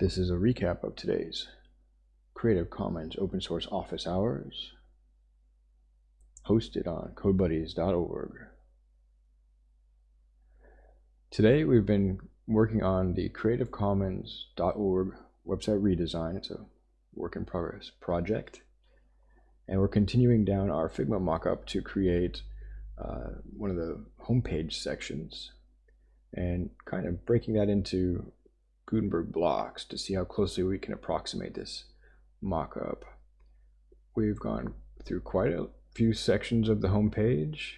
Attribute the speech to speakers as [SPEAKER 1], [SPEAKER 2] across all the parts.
[SPEAKER 1] This is a recap of today's Creative Commons open source office hours hosted on codebuddies.org. Today we've been working on the creativecommons.org website redesign. It's a work in progress project. And we're continuing down our Figma mockup to create uh, one of the homepage sections and kind of breaking that into Gutenberg blocks to see how closely we can approximate this mockup. We've gone through quite a few sections of the homepage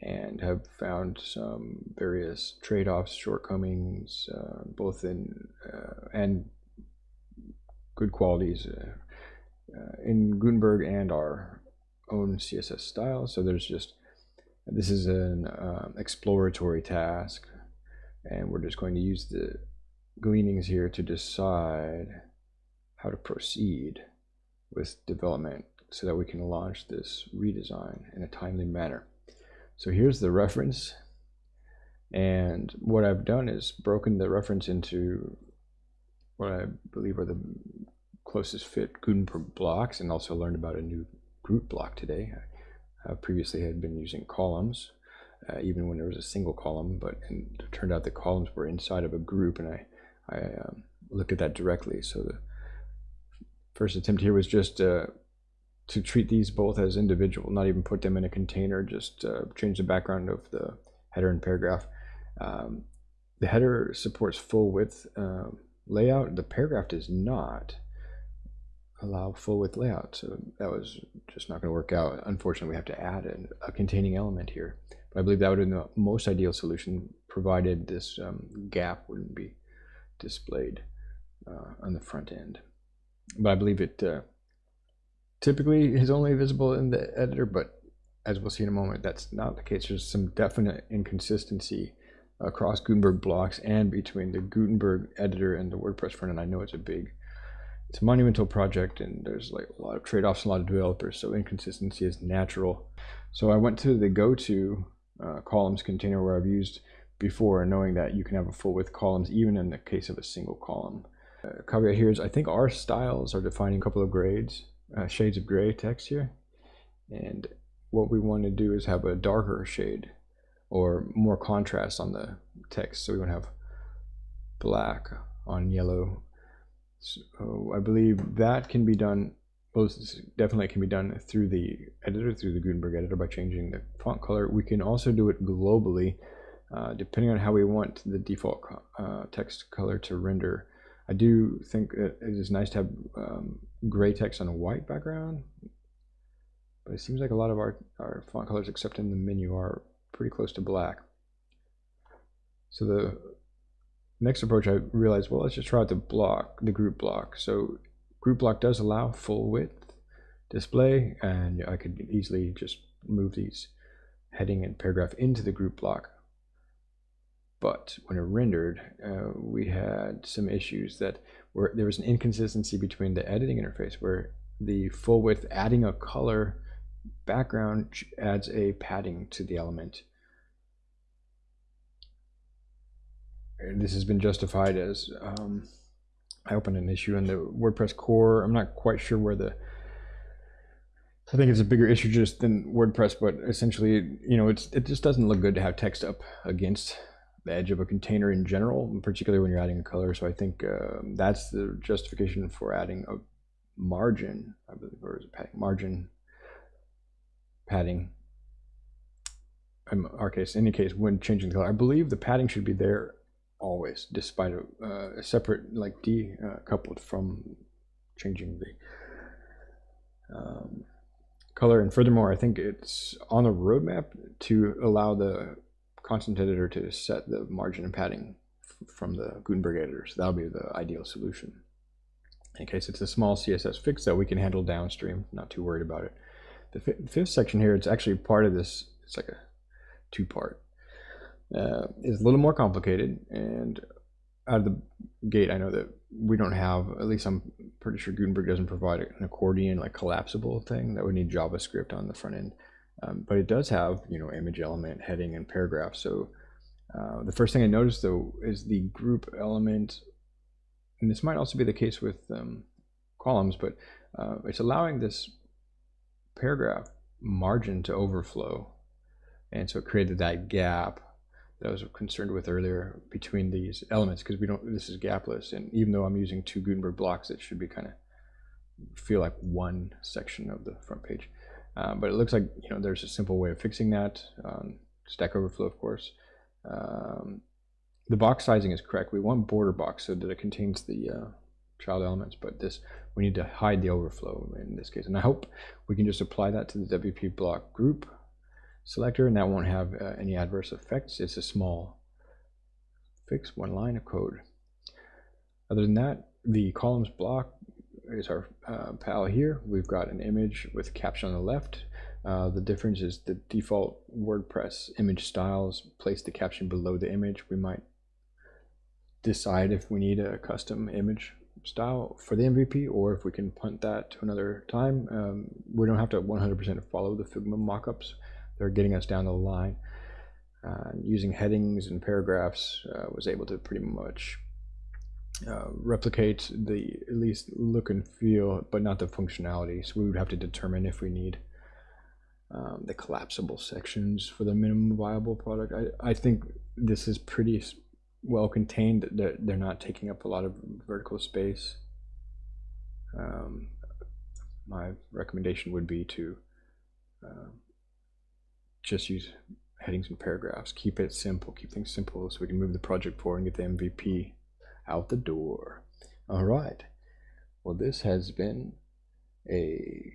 [SPEAKER 1] and have found some various trade-offs, shortcomings, uh, both in uh, and good qualities uh, uh in Gutenberg and our own CSS style. So there's just this is an um, exploratory task, and we're just going to use the gleanings here to decide how to proceed with development so that we can launch this redesign in a timely manner. So here's the reference and what I've done is broken the reference into what I believe are the closest fit Gutenberg blocks and also learned about a new group block today. I previously had been using columns uh, even when there was a single column but it turned out the columns were inside of a group and I, I um, looked at that directly so the first attempt here was just uh, to treat these both as individual, not even put them in a container, just uh, change the background of the header and paragraph. Um, the header supports full width um, layout. The paragraph does not allow full width layout. So that was just not going to work out. Unfortunately, we have to add an, a containing element here. But I believe that would have been the most ideal solution provided this um, gap wouldn't be displayed uh, on the front end. But I believe it uh, typically is only visible in the editor, but as we'll see in a moment, that's not the case. There's some definite inconsistency across Gutenberg blocks and between the Gutenberg editor and the WordPress front end. I know it's a big, it's a monumental project and there's like a lot of trade-offs, a lot of developers, so inconsistency is natural. So I went to the go-to uh, columns container where I've used before, knowing that you can have a full width columns even in the case of a single column. Uh, caveat here is I think our styles are defining a couple of grades uh, shades of gray text here. And what we want to do is have a darker shade or more contrast on the text. So we want to have black on yellow. So I believe that can be done, well, definitely can be done through the editor, through the Gutenberg editor by changing the font color. We can also do it globally, uh, depending on how we want the default uh, text color to render. I do think it is nice to have um, gray text on a white background, but it seems like a lot of our, our font colors, except in the menu, are pretty close to black. So the next approach, I realized, well, let's just try the block, the group block. So group block does allow full width display, and I could easily just move these heading and paragraph into the group block. But when it rendered, uh, we had some issues that were there was an inconsistency between the editing interface where the full width adding a color background adds a padding to the element. This has been justified as um, I opened an issue in the WordPress core. I'm not quite sure where the I think it's a bigger issue just than WordPress, but essentially, you know, it's it just doesn't look good to have text up against the edge of a container in general, particularly when you're adding a color. So I think uh, that's the justification for adding a margin, I believe, or is it padding? Margin padding. In our case, in any case, when changing the color, I believe the padding should be there always, despite a, uh, a separate, like decoupled from changing the um, color. And furthermore, I think it's on the roadmap to allow the content editor to set the margin and padding from the Gutenberg editor. So that'll be the ideal solution. In case it's a small CSS fix that we can handle downstream, not too worried about it. The fifth section here, it's actually part of this, it's like a two part. Uh, a little more complicated and out of the gate, I know that we don't have, at least I'm pretty sure Gutenberg doesn't provide an accordion like collapsible thing that would need JavaScript on the front end. Um, but it does have, you know, image element, heading, and paragraph. So uh, the first thing I noticed though is the group element and this might also be the case with um, columns, but uh, it's allowing this paragraph margin to overflow. And so it created that gap that I was concerned with earlier between these elements because we don't, this is gapless. And even though I'm using two Gutenberg blocks, it should be kind of feel like one section of the front page. Uh, but it looks like, you know, there's a simple way of fixing that. Um, Stack Overflow, of course. Um, the box sizing is correct. We want border box so that it contains the uh, child elements, but this we need to hide the overflow in this case. And I hope we can just apply that to the WP block group selector and that won't have uh, any adverse effects. It's a small fix, one line of code. Other than that, the columns block is our uh, pal here. We've got an image with caption on the left. Uh, the difference is the default WordPress image styles place the caption below the image. We might decide if we need a custom image style for the MVP or if we can punt that to another time. Um, we don't have to 100% follow the Figma mockups. They're getting us down the line. Uh, using headings and paragraphs uh, was able to pretty much uh, replicate the at least look and feel, but not the functionality. So we would have to determine if we need um, the collapsible sections for the minimum viable product. I, I think this is pretty well contained. They're, they're not taking up a lot of vertical space. Um, my recommendation would be to uh, just use headings and paragraphs. Keep it simple. Keep things simple so we can move the project forward and get the MVP out the door. All right. Well, this has been a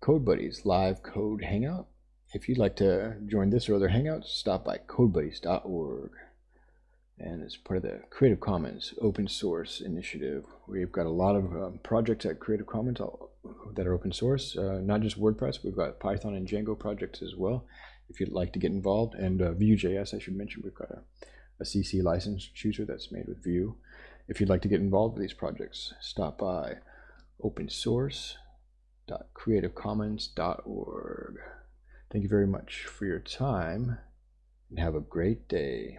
[SPEAKER 1] Code Buddies live code hangout. If you'd like to join this or other hangouts, stop by codebuddies.org and it's part of the Creative Commons open source initiative. We've got a lot of um, projects at Creative Commons that are open source, uh, not just WordPress, we've got Python and Django projects as well, if you'd like to get involved. And uh, Vue.js, I should mention, we've got a, a CC license chooser that's made with Vue. If you'd like to get involved with these projects, stop by opensource.creativecommons.org. Thank you very much for your time and have a great day.